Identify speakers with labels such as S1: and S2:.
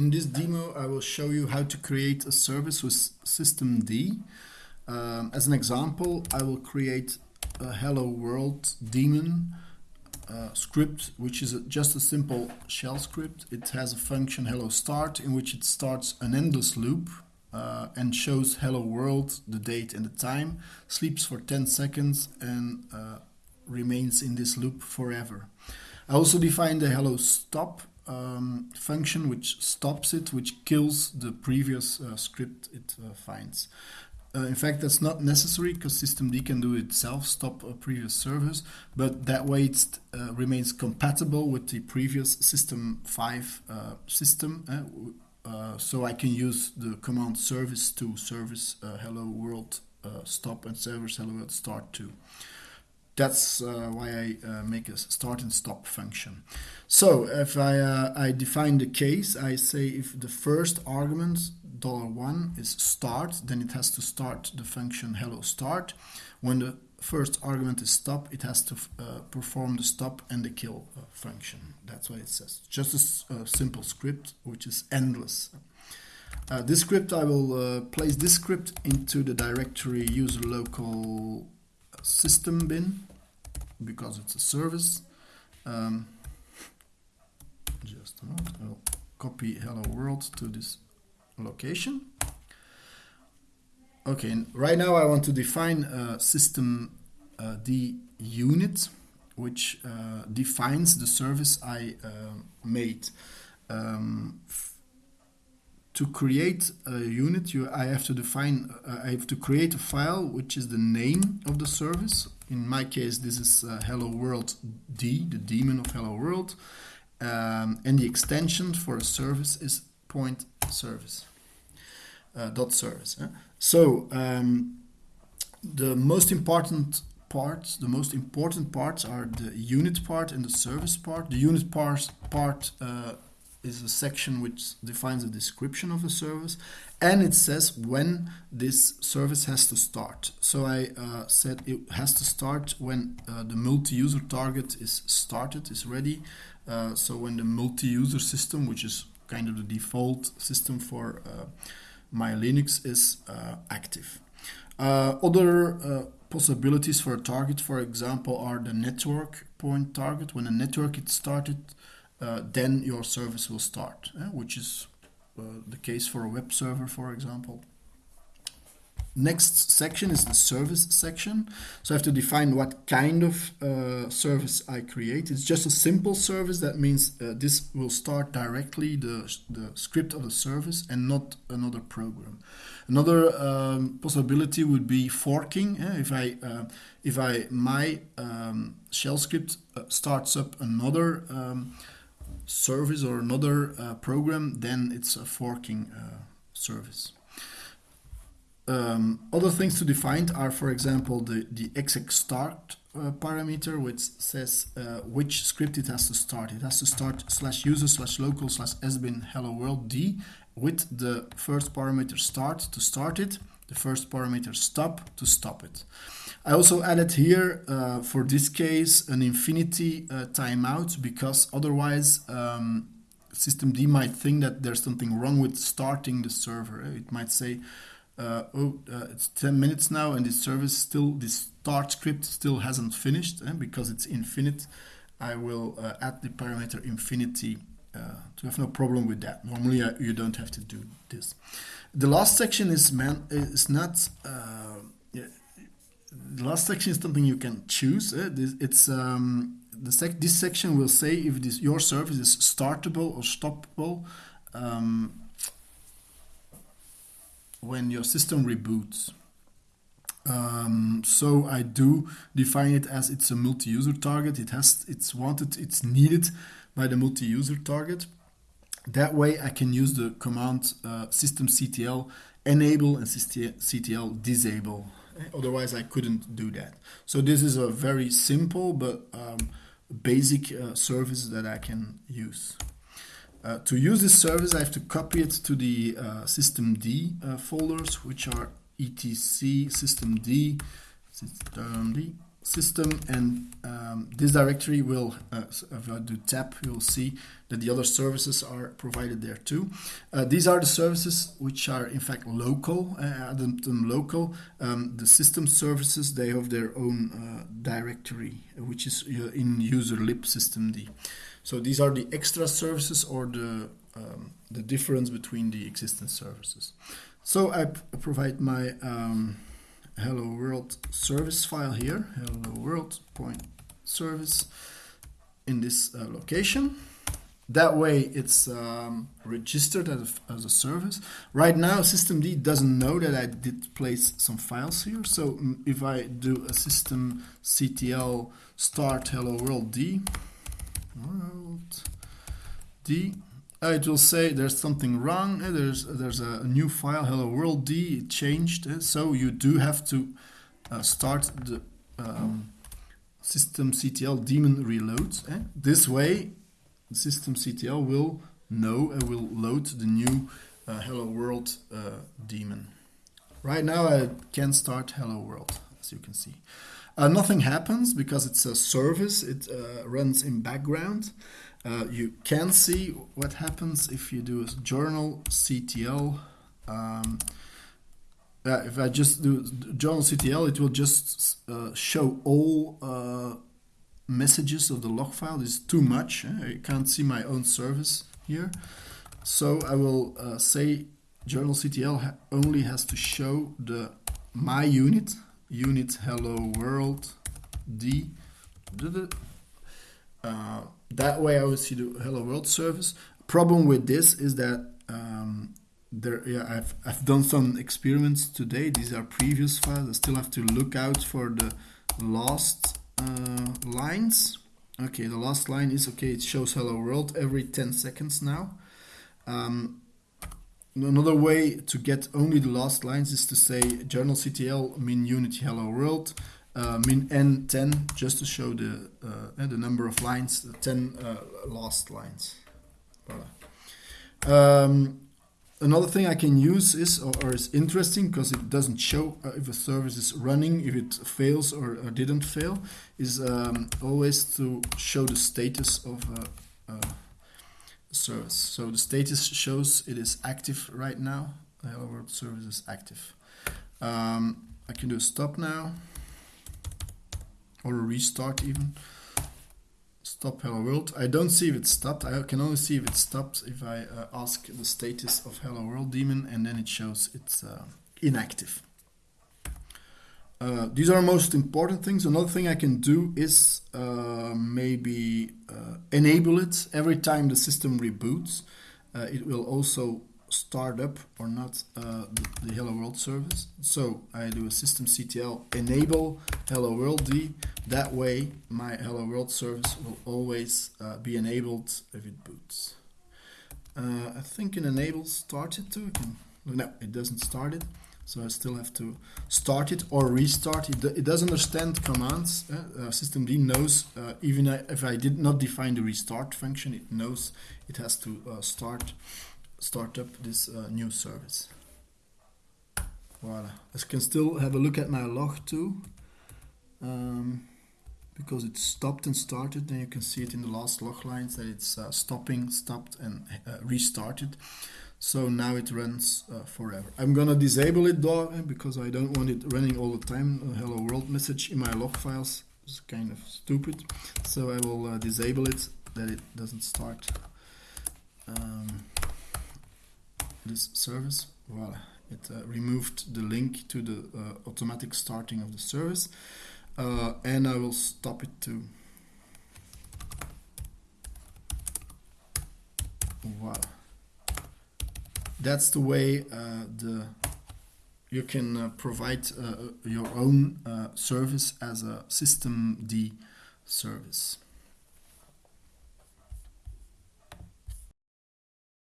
S1: In this demo, I will show you how to create a service with systemd. Um, as an example, I will create a hello world daemon uh, script, which is a, just a simple shell script. It has a function hello start in which it starts an endless loop uh, and shows hello world, the date and the time, sleeps for 10 seconds and uh, remains in this loop forever. I also define the hello stop um, function which stops it, which kills the previous uh, script it uh, finds. Uh, in fact, that's not necessary because systemd can do it itself, stop a previous service, but that way it uh, remains compatible with the previous system 5 uh, system. Uh, so I can use the command service to service hello world stop and service hello world start too. That's why I make a start and stop function. So if I, I define the case, I say if the first argument dollar $1 is start, then it has to start the function hello start. When the first argument is stop, it has to uh, perform the stop and the kill uh, function. That's what it says. Just a simple script, which is endless. Uh, this script, I will uh, place this script into the directory user local system bin because it's a service. Um, just I'll copy hello world to this location. Okay, right now I want to define a system uh, D unit which uh, defines the service I uh, made. Um, to create a unit, you, I have to define, uh, I have to create a file which is the name of the service. In my case, this is uh, Hello World D, the daemon of Hello World, um, and the extension for a service is point service uh, dot service. Eh? So um, the most important parts, the most important parts are the unit part and the service part. The unit part part uh, is a section which defines a description of the service and it says when this service has to start. So I uh, said it has to start when uh, the multi-user target is started, is ready. Uh, so when the multi-user system, which is kind of the default system for uh, my Linux is uh, active. Uh, other possibilities for a target, for example, are the network point target. When a network is started, uh, then your service will start, eh, which is uh, the case for a web server, for example. Next section is the service section. So I have to define what kind of uh, service I create. It's just a simple service. That means uh, this will start directly the, the script of the service and not another program. Another um, possibility would be forking. Eh? If I uh, if I my um, shell script uh, starts up another um, service or another uh, program, then it's a forking uh, service. Um, other things to define are, for example, the, the exec start uh, parameter, which says uh, which script it has to start. It has to start slash user slash local slash sbin hello world d with the first parameter start to start it, the first parameter stop to stop it. I also added here, uh, for this case, an infinity uh, timeout because otherwise um, systemd might think that there's something wrong with starting the server. It might say, uh, oh, uh, it's 10 minutes now and this service still, this start script still hasn't finished eh, because it's infinite. I will uh, add the parameter infinity uh, to have no problem with that. Normally uh, you don't have to do this. The last section is man is not uh, yeah, the last section is something you can choose. Eh? This, it's um, the sec this section will say if this your service is startable or stoppable. Um, when your system reboots. Um, so I do define it as it's a multi-user target. It has, it's wanted, it's needed by the multi-user target. That way I can use the command uh, systemctl enable and systemctl disable. Otherwise I couldn't do that. So this is a very simple but um, basic uh, service that I can use. Uh, to use this service, I have to copy it to the uh, systemd uh, folders, which are etc systemd, systemd, system and um, this directory will, uh, if I do tab, you'll see that the other services are provided there too. Uh, these are the services which are in fact local, uh, them local. Um, the system services, they have their own uh, directory, which is uh, in user lib systemd. So these are the extra services or the, um, the difference between the existing services. So I provide my um, hello world service file here, hello world point service in this uh, location. That way it's um, registered as a, as a service. Right now systemd doesn't know that I did place some files here. So mm, if I do a system ctl start hello world d, world d, it will say there's something wrong. Uh, there's there's a, new file, hello world d, changed. Uh, so you do have to uh, start the um, systemctl daemon reload. Uh, this way, the systemctl will know and will load the new uh, hello world daemon. Right now, I can start hello world, as you can see. nothing happens because it's a service. It runs in background. Uh, you can see what happens if you do a journalctl. Um, uh, if I just do journalctl, it will just uh, show all uh, messages of the log file. Is too much. Eh? I can't see my own service here. So I will uh, say journalctl ha only has to show the my unit, unit hello world d. Uh, that way I will see the hello world service. Problem with this is that um, there, yeah, I've, I've done some experiments today. These are previous files. I still have to look out for the last uh, lines. Okay, the last line is okay. It shows hello world every 10 seconds now. Um, another way to get only the last lines is to say journalctl min unity hello world uh, min n 10 just to show the uh, the number of lines, the 10 uh, last lines. Voilà. Um, another thing I can use is, or, or is interesting because it doesn't show uh, if a service is running, if it fails or, or didn't fail, is um, always to show the status of a, service. So the status shows it is active right now. The Hello World service is active. Um, I can do stop now or a restart even. Stop hello world. I don't see if it stopped. I can only see if it stopped if I uh, ask the status of hello world daemon and then it shows it's uh, inactive. Uh, these are most important things. Another thing I can do is uh, maybe uh, enable it every time the system reboots. Uh, it will also start up or not uh, the, the, Hello World service. So I do a systemctl enable Hello World D. That way my Hello World service will always uh, be enabled if it boots. Uh, I think an enable started too. Can, no, it doesn't start it. So I still have to start it or restart. It, it does understand commands. Uh, uh, systemd knows, uh, even if I did not define the restart function, it knows it has to uh, start start up this uh, new service. Voila. I can still have a look at my log too. Um, because it stopped and started, then you can see it in the last log lines that it's uh, stopping, stopped and uh, restarted. So now it runs uh, forever. I'm gonna disable it though eh, because I don't want it running all the time. A hello world message in my log files is kind of stupid. So I will uh, disable it that it doesn't start. Um, this service. Voila, it uh, removed the link to the uh, automatic starting of the service. Uh, and I will stop it too. Voila. That's the way uh, the you can uh, provide uh, your own service as a systemd service.